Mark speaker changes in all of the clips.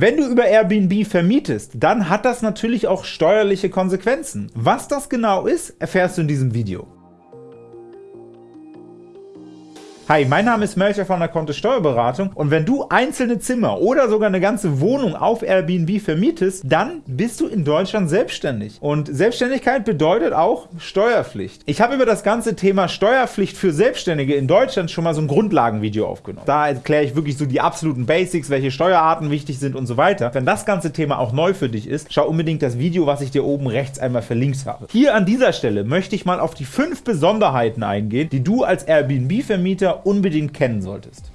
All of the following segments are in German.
Speaker 1: Wenn du über Airbnb vermietest, dann hat das natürlich auch steuerliche Konsequenzen. Was das genau ist, erfährst du in diesem Video. Hi, mein Name ist Melcher von der Kontist Steuerberatung und wenn du einzelne Zimmer oder sogar eine ganze Wohnung auf Airbnb vermietest, dann bist du in Deutschland selbstständig. Und Selbstständigkeit bedeutet auch Steuerpflicht. Ich habe über das ganze Thema Steuerpflicht für Selbstständige in Deutschland schon mal so ein Grundlagenvideo aufgenommen. Da erkläre ich wirklich so die absoluten Basics, welche Steuerarten wichtig sind und so weiter. Wenn das ganze Thema auch neu für dich ist, schau unbedingt das Video, was ich dir oben rechts einmal verlinkt habe. Hier an dieser Stelle möchte ich mal auf die fünf Besonderheiten eingehen, die du als Airbnb-Vermieter unbedingt kennen solltest.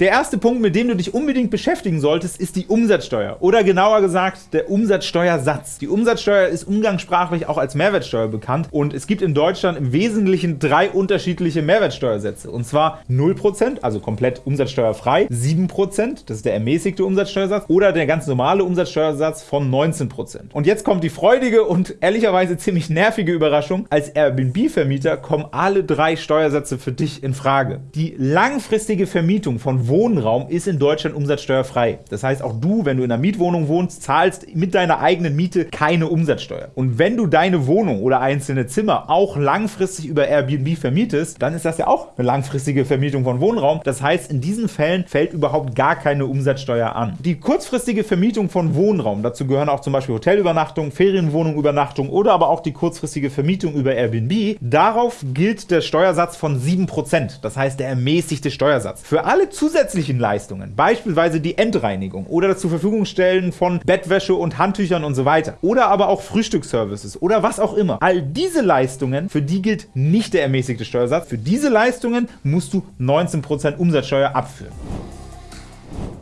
Speaker 1: Der erste Punkt, mit dem du dich unbedingt beschäftigen solltest, ist die Umsatzsteuer oder genauer gesagt der Umsatzsteuersatz. Die Umsatzsteuer ist umgangssprachlich auch als Mehrwertsteuer bekannt und es gibt in Deutschland im Wesentlichen drei unterschiedliche Mehrwertsteuersätze und zwar 0%, also komplett umsatzsteuerfrei, 7%, das ist der ermäßigte Umsatzsteuersatz oder der ganz normale Umsatzsteuersatz von 19%. Und jetzt kommt die freudige und ehrlicherweise ziemlich nervige Überraschung, als Airbnb-Vermieter kommen alle drei Steuersätze für dich in Frage. Die langfristige Vermietung von Wohnraum ist in Deutschland umsatzsteuerfrei. Das heißt, auch du, wenn du in einer Mietwohnung wohnst, zahlst mit deiner eigenen Miete keine Umsatzsteuer. Und wenn du deine Wohnung oder einzelne Zimmer auch langfristig über Airbnb vermietest, dann ist das ja auch eine langfristige Vermietung von Wohnraum. Das heißt, in diesen Fällen fällt überhaupt gar keine Umsatzsteuer an. Die kurzfristige Vermietung von Wohnraum, dazu gehören auch zum Beispiel Hotelübernachtung, Ferienwohnungübernachtung oder aber auch die kurzfristige Vermietung über Airbnb, darauf gilt der Steuersatz von 7%, das heißt der ermäßigte Steuersatz. Für alle zusätzlichen zusätzlichen Leistungen, beispielsweise die Endreinigung oder das zur Verfügung stellen von Bettwäsche und Handtüchern und so weiter oder aber auch Frühstücksservices oder was auch immer. All diese Leistungen, für die gilt nicht der ermäßigte Steuersatz. Für diese Leistungen musst du 19% Umsatzsteuer abführen.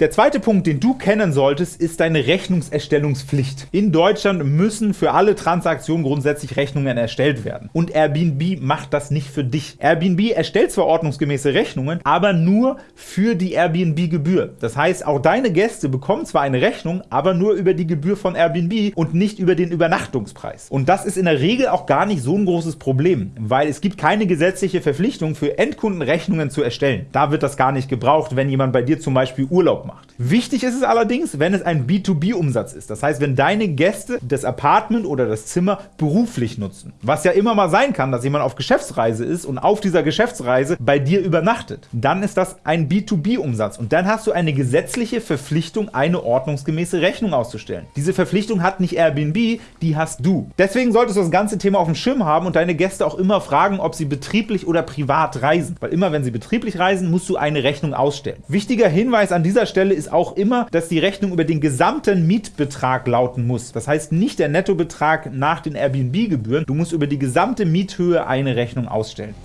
Speaker 1: Der zweite Punkt, den du kennen solltest, ist deine Rechnungserstellungspflicht. In Deutschland müssen für alle Transaktionen grundsätzlich Rechnungen erstellt werden. Und Airbnb macht das nicht für dich. Airbnb erstellt zwar ordnungsgemäße Rechnungen, aber nur für die Airbnb-Gebühr. Das heißt, auch deine Gäste bekommen zwar eine Rechnung, aber nur über die Gebühr von Airbnb und nicht über den Übernachtungspreis. Und das ist in der Regel auch gar nicht so ein großes Problem, weil es gibt keine gesetzliche Verpflichtung für Endkunden Rechnungen zu erstellen. Da wird das gar nicht gebraucht, wenn jemand bei dir zum Beispiel Urlaub macht. Wichtig ist es allerdings, wenn es ein B2B-Umsatz ist. Das heißt, wenn deine Gäste das Apartment oder das Zimmer beruflich nutzen. Was ja immer mal sein kann, dass jemand auf Geschäftsreise ist und auf dieser Geschäftsreise bei dir übernachtet. Dann ist das ein B2B-Umsatz und dann hast du eine gesetzliche Verpflichtung, eine ordnungsgemäße Rechnung auszustellen. Diese Verpflichtung hat nicht Airbnb, die hast du. Deswegen solltest du das ganze Thema auf dem Schirm haben und deine Gäste auch immer fragen, ob sie betrieblich oder privat reisen. Weil immer, wenn sie betrieblich reisen, musst du eine Rechnung ausstellen. Wichtiger Hinweis an dieser Stelle Stelle ist auch immer, dass die Rechnung über den gesamten Mietbetrag lauten muss. Das heißt nicht der Nettobetrag nach den Airbnb-Gebühren. Du musst über die gesamte Miethöhe eine Rechnung ausstellen.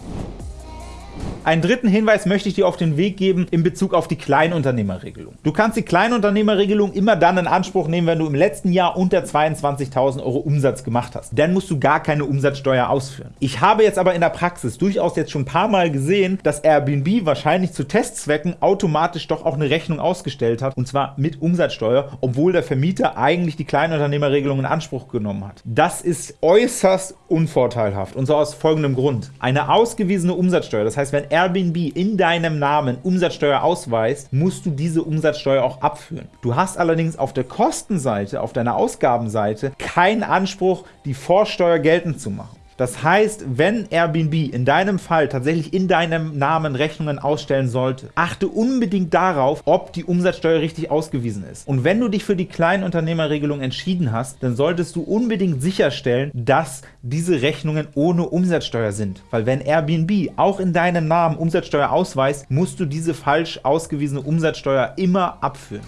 Speaker 1: Einen dritten Hinweis möchte ich dir auf den Weg geben in Bezug auf die Kleinunternehmerregelung. Du kannst die Kleinunternehmerregelung immer dann in Anspruch nehmen, wenn du im letzten Jahr unter 22.000 Euro Umsatz gemacht hast. Dann musst du gar keine Umsatzsteuer ausführen. Ich habe jetzt aber in der Praxis durchaus jetzt schon ein paar Mal gesehen, dass Airbnb wahrscheinlich zu Testzwecken automatisch doch auch eine Rechnung ausgestellt hat, und zwar mit Umsatzsteuer, obwohl der Vermieter eigentlich die Kleinunternehmerregelung in Anspruch genommen hat. Das ist äußerst unvorteilhaft, und zwar aus folgendem Grund. Eine ausgewiesene Umsatzsteuer, das heißt, wenn Airbnb in deinem Namen Umsatzsteuer ausweist, musst du diese Umsatzsteuer auch abführen. Du hast allerdings auf der Kostenseite, auf deiner Ausgabenseite, keinen Anspruch, die Vorsteuer geltend zu machen. Das heißt, wenn Airbnb in deinem Fall tatsächlich in deinem Namen Rechnungen ausstellen sollte, achte unbedingt darauf, ob die Umsatzsteuer richtig ausgewiesen ist. Und wenn du dich für die Kleinunternehmerregelung entschieden hast, dann solltest du unbedingt sicherstellen, dass diese Rechnungen ohne Umsatzsteuer sind. Weil wenn Airbnb auch in deinem Namen Umsatzsteuer ausweist, musst du diese falsch ausgewiesene Umsatzsteuer immer abführen.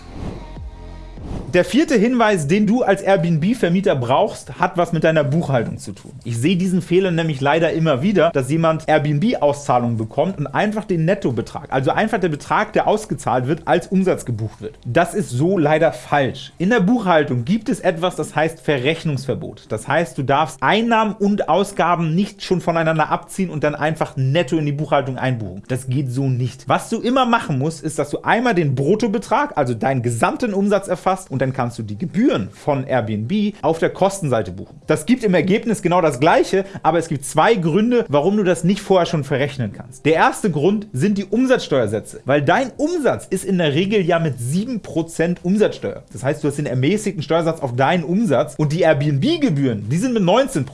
Speaker 1: Der vierte Hinweis, den du als Airbnb-Vermieter brauchst, hat was mit deiner Buchhaltung zu tun. Ich sehe diesen Fehler nämlich leider immer wieder, dass jemand Airbnb-Auszahlungen bekommt und einfach den Nettobetrag, also einfach der Betrag, der ausgezahlt wird, als Umsatz gebucht wird. Das ist so leider falsch. In der Buchhaltung gibt es etwas, das heißt Verrechnungsverbot. Das heißt, du darfst Einnahmen und Ausgaben nicht schon voneinander abziehen und dann einfach netto in die Buchhaltung einbuchen. Das geht so nicht. Was du immer machen musst, ist, dass du einmal den Bruttobetrag, also deinen gesamten Umsatz erfasst und dann kannst du die Gebühren von Airbnb auf der Kostenseite buchen. Das gibt im Ergebnis genau das Gleiche, aber es gibt zwei Gründe, warum du das nicht vorher schon verrechnen kannst. Der erste Grund sind die Umsatzsteuersätze, weil dein Umsatz ist in der Regel ja mit 7% Umsatzsteuer. Das heißt, du hast den ermäßigten Steuersatz auf deinen Umsatz und die Airbnb-Gebühren, die sind mit 19%.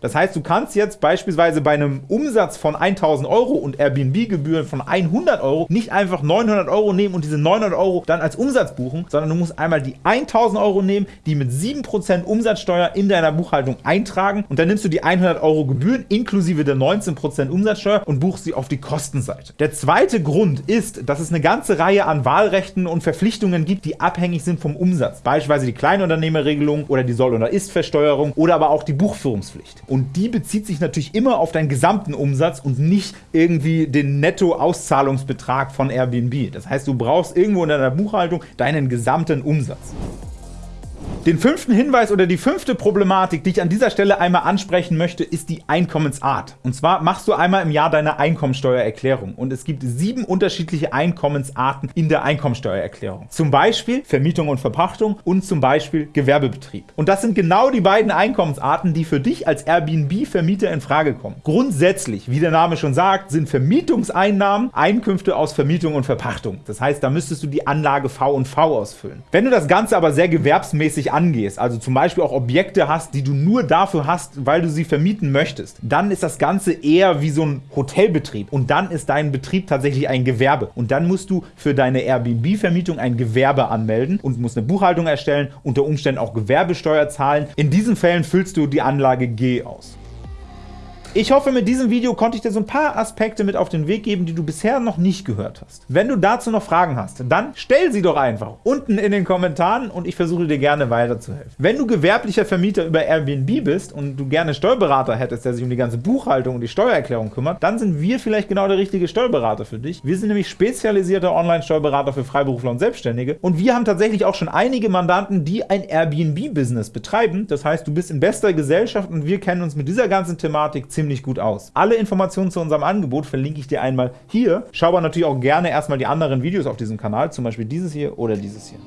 Speaker 1: Das heißt, du kannst jetzt beispielsweise bei einem Umsatz von 1000 Euro und Airbnb-Gebühren von 100 Euro nicht einfach 900 Euro nehmen und diese 900 Euro dann als Umsatz buchen, sondern du musst einmal die 1000 Euro nehmen, die mit 7% Umsatzsteuer in deiner Buchhaltung eintragen und dann nimmst du die 100 Euro Gebühren inklusive der 19% Umsatzsteuer und buchst sie auf die Kostenseite. Der zweite Grund ist, dass es eine ganze Reihe an Wahlrechten und Verpflichtungen gibt, die abhängig sind vom Umsatz. Beispielsweise die Kleinunternehmerregelung oder die Soll- oder Ist-Versteuerung oder aber auch die Buchführungspflicht. Und die bezieht sich natürlich immer auf deinen gesamten Umsatz und nicht irgendwie den Netto-Auszahlungsbetrag von Airbnb. Das heißt, du brauchst irgendwo in deiner Buchhaltung deinen gesamten Umsatz. Den fünften Hinweis oder die fünfte Problematik, die ich an dieser Stelle einmal ansprechen möchte, ist die Einkommensart. Und zwar machst du einmal im Jahr deine Einkommensteuererklärung und es gibt sieben unterschiedliche Einkommensarten in der Einkommensteuererklärung. Zum Beispiel Vermietung und Verpachtung und zum Beispiel Gewerbebetrieb. Und das sind genau die beiden Einkommensarten, die für dich als Airbnb-Vermieter in Frage kommen. Grundsätzlich, wie der Name schon sagt, sind Vermietungseinnahmen Einkünfte aus Vermietung und Verpachtung. Das heißt, da müsstest du die Anlage V und V ausfüllen. Wenn du das Ganze aber sehr gewerbsmäßig angehst, also zum Beispiel auch Objekte hast, die du nur dafür hast, weil du sie vermieten möchtest, dann ist das Ganze eher wie so ein Hotelbetrieb und dann ist dein Betrieb tatsächlich ein Gewerbe und dann musst du für deine Airbnb-Vermietung ein Gewerbe anmelden und musst eine Buchhaltung erstellen, unter Umständen auch Gewerbesteuer zahlen. In diesen Fällen füllst du die Anlage G aus. Ich hoffe, mit diesem Video konnte ich dir so ein paar Aspekte mit auf den Weg geben, die du bisher noch nicht gehört hast. Wenn du dazu noch Fragen hast, dann stell sie doch einfach unten in den Kommentaren und ich versuche dir gerne weiterzuhelfen. Wenn du gewerblicher Vermieter über Airbnb bist und du gerne Steuerberater hättest, der sich um die ganze Buchhaltung und die Steuererklärung kümmert, dann sind wir vielleicht genau der richtige Steuerberater für dich. Wir sind nämlich spezialisierter Online-Steuerberater für Freiberufler und Selbstständige und wir haben tatsächlich auch schon einige Mandanten, die ein Airbnb-Business betreiben. Das heißt, du bist in bester Gesellschaft und wir kennen uns mit dieser ganzen Thematik ziemlich ziemlich gut aus. Alle Informationen zu unserem Angebot verlinke ich dir einmal hier. Schau aber natürlich auch gerne erstmal die anderen Videos auf diesem Kanal, zum Beispiel dieses hier oder dieses hier.